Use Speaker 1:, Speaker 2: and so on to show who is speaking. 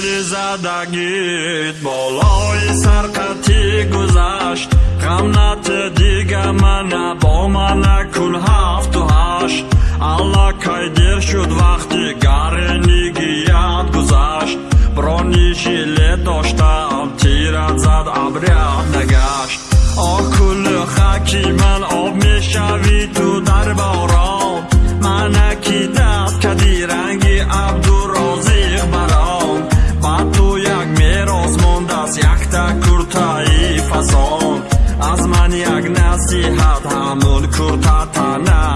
Speaker 1: شعر زدگیت بالای سرقتی گذشت. غمنت دیگه من با من کن هفت و هشت. الله کای دیر شد وقتی یاد گذشت. برانی شیله داشتم. تیرت زد ابریت نگشت. آه کل خکی من آب می‌شوی تو در باران منکی دست کدی رنگی عبد аз якта куртаи фасон аз ман як насиҳат ҳамун куртатана.